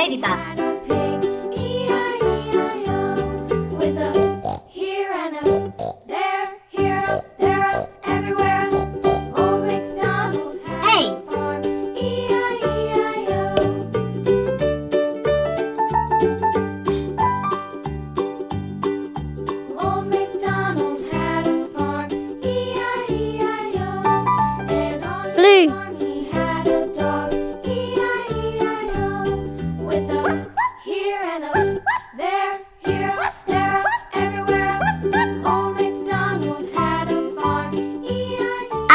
Nilai Dita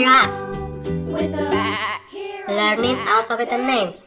giraffe. Learning alphabet and names.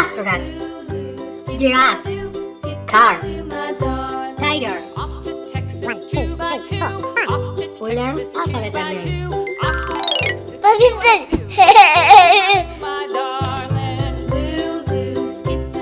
astronaut, giraffe, car, tiger. We learn alphabet names.